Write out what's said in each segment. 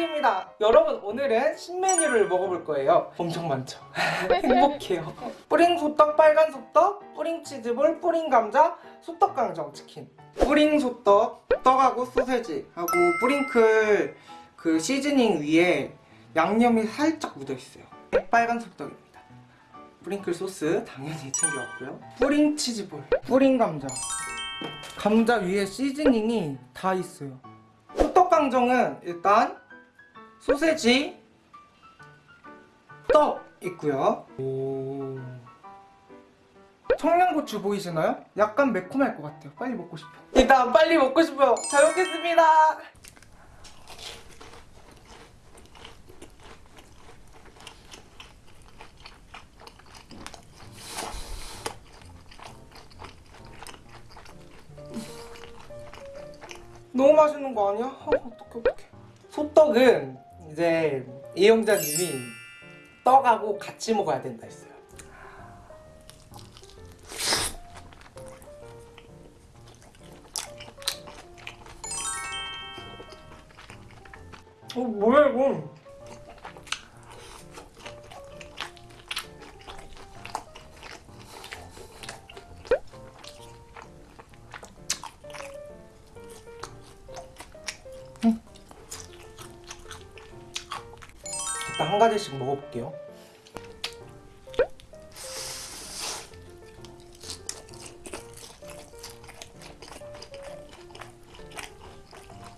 짱입니다. 여러분 오늘은 신메뉴를 먹어볼 거예요. 엄청 많죠? 행복해요. 뿌링 소떡, 빨간 소떡, 뿌링 치즈볼, 뿌링 감자, 소떡 강정 치킨. 뿌링 소떡, 떡하고 소세지 하고 뿌링클 그 시즈닝 위에 양념이 살짝 묻어있어요. 빨간 소떡입니다. 뿌링클 소스 당연히 챙겨왔고요. 뿌링 치즈볼, 뿌링 감자. 감자 위에 시즈닝이 다 있어요. 호떡강정은 일단 소세지 떡 있고요. 오... 청양고추 보이시나요? 약간 매콤할 것 같아요. 빨리 먹고 싶어 일단 빨리 먹고 싶어요. 잘 먹겠습니다. 너무 맛있는 거 아니야? 어, 어떡해 어떡해. 소떡은 이제 이용자님이 떡하고 같이 먹어야 된다 했어요. 어 뭐야 이거 일단 한 가지씩 먹어볼게요.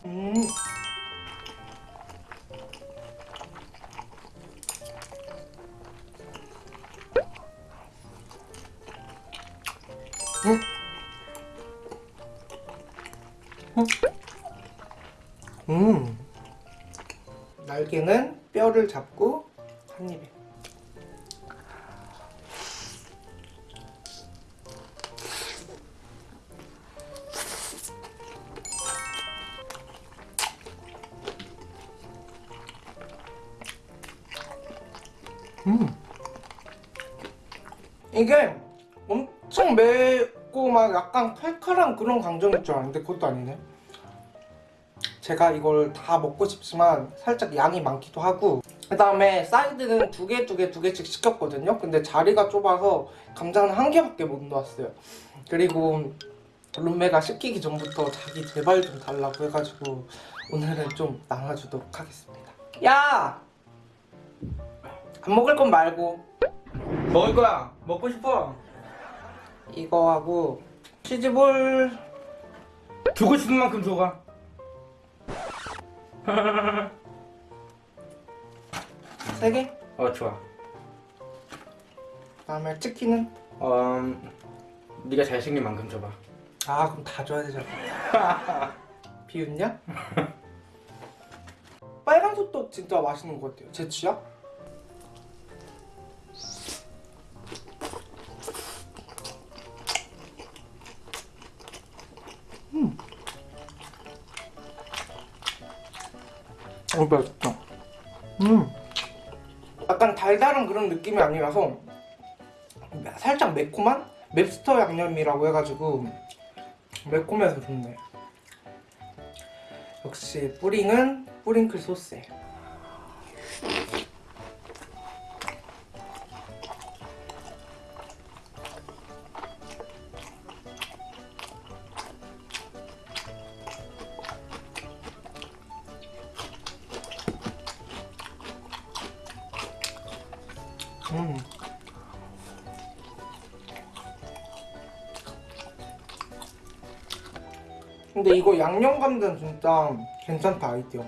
음. 음. 음. 음. 날개는 뼈를 잡고 한 입에. 음. 이게 엄청 맵고 막 약간 칼칼한 그런 강정일 줄 알았는데 그것도 아니네 제가 이걸 다 먹고 싶지만 살짝 양이 많기도 하고 그 다음에 사이드는 두 개 두 개 두 개씩 시켰거든요 근데 자리가 좁아서 감자는 한 개밖에 못 넣었어요 그리고 룸메가 시키기 전부터 자기 제발 좀 달라고 해가지고 오늘은 좀 나눠주도록 하겠습니다 야! 안 먹을 건 말고 먹을 거야. 먹고 싶어. 이거하고 치즈볼 주고 싶은 만큼 줘가. 세 개? 어 좋아. 그다음에 치킨은? 어, 음, 네가 잘생긴 만큼 줘봐. 아 그럼 다 줘야 되잖아 비웃냐? 빨간 소떡 진짜 맛있는 것 같아요 제 취향? 어 맛있다 음 약간 달달한 그런 느낌이 아니라서 살짝 매콤한? 맵스터 양념이라고 해가지고 매콤해서 좋네 역시 뿌링은 뿌링클 소스에 음. 근데 이거 양념 감자는 진짜 괜찮다 아이디어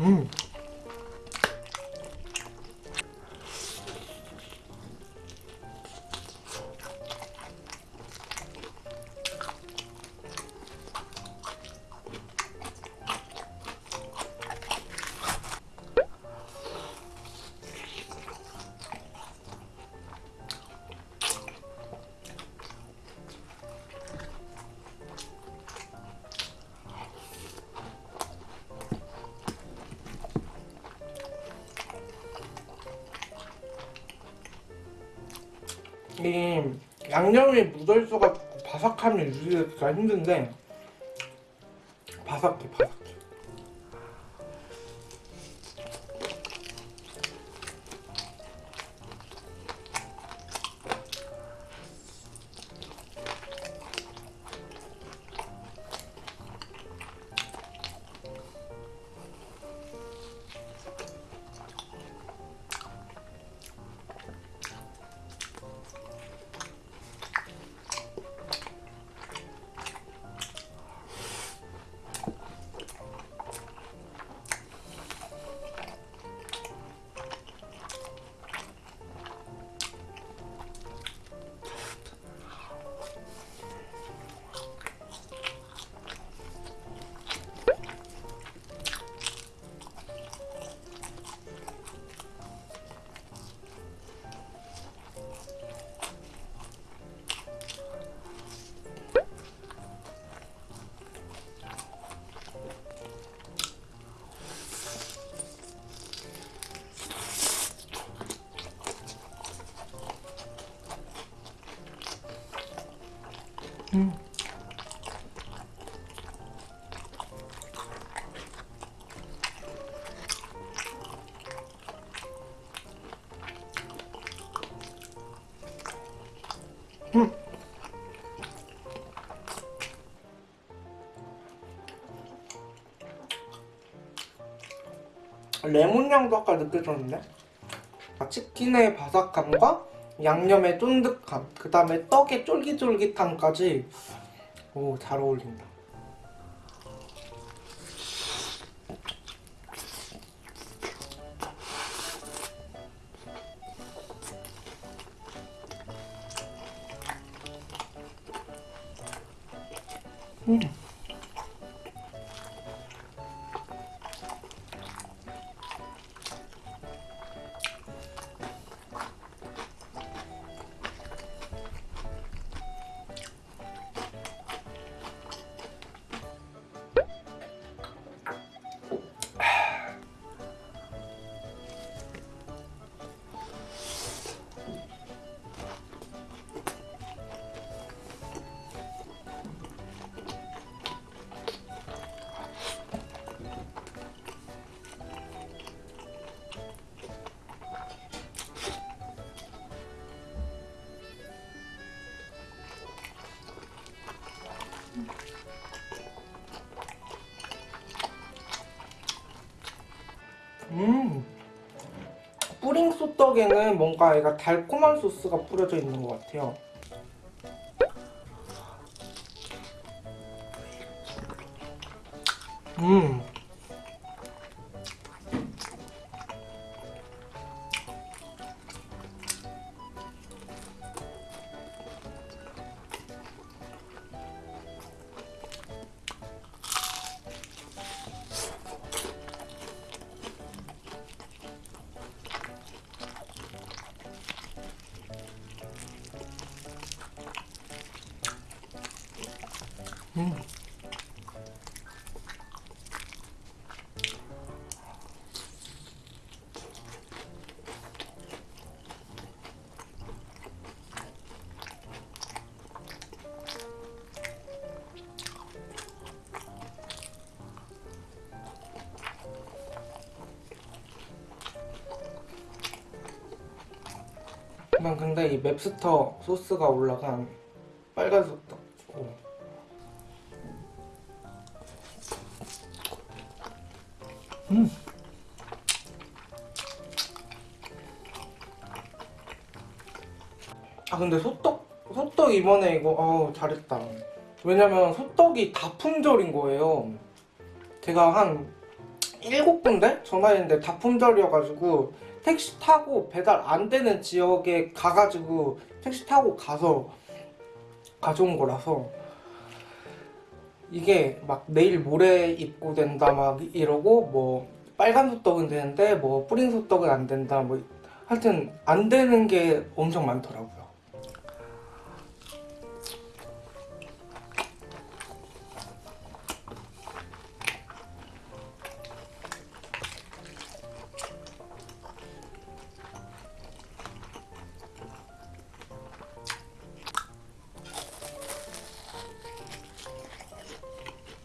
음. 이 양념이 묻어있어가지고 바삭함이 유지되기가 힘든데 바삭해 바삭 음. 음. 레몬 향도 아까 느껴졌는데? 아, 치킨의 바삭함과 양념의 쫀득함, 그 다음에 떡의 쫄깃쫄깃함까지 오, 잘 어울린다. 음. 음. 뿌링 소떡에는 뭔가 얘가 달콤한 소스가 뿌려져 있는 것 같아요. 음. 음. 난 근데 이 맵스터 소스가 올라간 빨간 오. 음. 아 근데 소떡 소떡 이번에 이거 어 잘했다. 왜냐면 소떡이 다 품절인 거예요. 제가 한 일곱 군데 전화했는데 다 품절이어가지고 택시 타고 배달 안 되는 지역에 가가지고 택시 타고 가서 가져온 거라서 이게 막 내일 모레 입고 된다 막 이러고 뭐 빨간 소떡은 되는데 뭐 뿌린 소떡은 안 된다 뭐 하여튼 안 되는 게 엄청 많더라고요.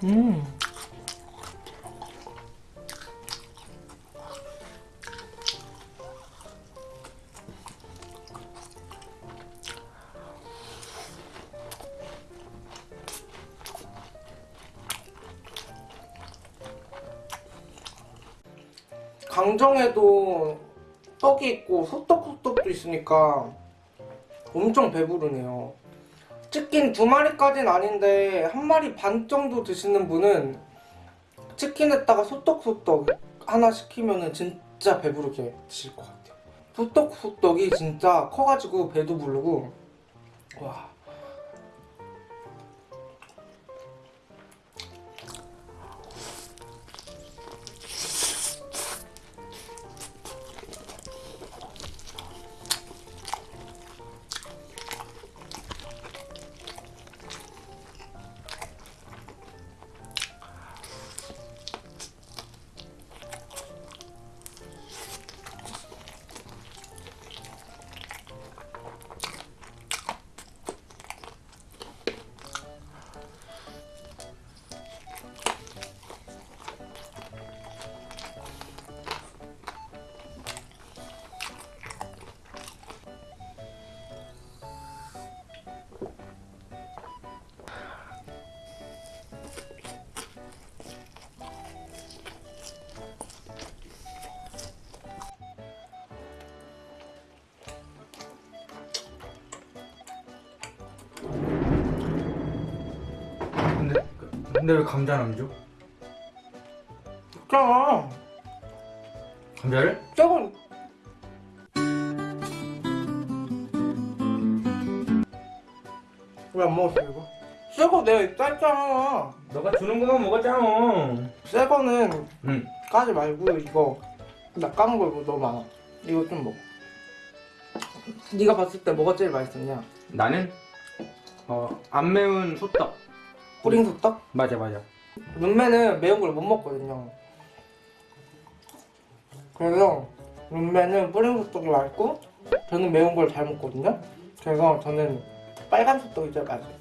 음. 강정에도 떡이 있고 소떡 소떡도 있으니까 엄청 배부르네요. 치킨 두 마리까지는 아닌데 한 마리 반 정도 드시는 분은 치킨에다가 소떡소떡 하나 시키면은 진짜 배부르게 드실 것 같아요. 소떡소떡이 진짜 커가지고 배도 부르고 와. 근데 왜 감자는 안 줘? 있잖아. 감자를? 저건 왜 안 먹었어 이거? 새거 내가 했잖아. 너가 주는 것만 먹었잖아. 새 거는 응. 까지 말고 이거 나 까는 거 이거 너무 많아. 이거 좀 먹어. 네가 봤을 때 뭐가 제일 맛있었냐? 나는 어 안 매운 소떡. 뿌링 소떡? 맞아 맞아. 룸메는 매운 걸 못 먹거든요. 그래서 룸메는 뿌링 소떡이 맛있고 저는 매운 걸 잘 먹거든요. 그래서 저는 빨간 소떡이 제일 맛있어요.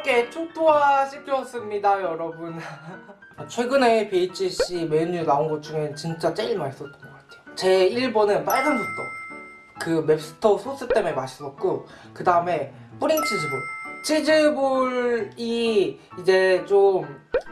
이렇게 초토화 시켰습니다 여러분. 최근에 BHC 메뉴 나온 것 중에 진짜 제일 맛있었던 것 같아요. 제 1번은 빨간 소떡 그 맵스터 소스 때문에 맛있었고 그 다음에 뿌링 치즈볼. 치즈볼이 이제 좀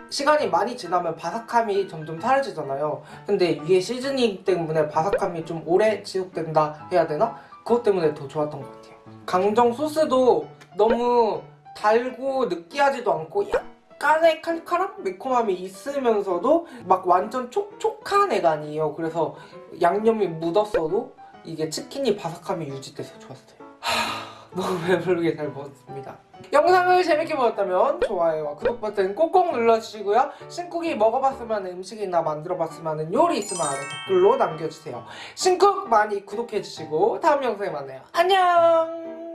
시간이 많이 지나면 바삭함이 점점 사라지잖아요. 근데 위에 시즈닝 때문에 바삭함이 좀 오래 지속된다 해야 되나? 그것 때문에 더 좋았던 것 같아요. 강정 소스도 너무 달고 느끼하지도 않고 약간의 칼칼함? 매콤함이 있으면서도 막 완전 촉촉한 애가 아니에요 그래서 양념이 묻었어도 이게 치킨이 바삭함이 유지돼서 좋았어요 하, 너무 배부르게 잘 먹었습니다. 영상을 재밌게 보셨다면 좋아요와 구독 버튼 꼭꼭 눌러주시고요. 신쿡이 먹어봤으면 음식이나 만들어봤으면 요리 있으면 댓글로 남겨주세요. 신쿡 많이 구독해주시고 다음 영상에 만나요. 안녕!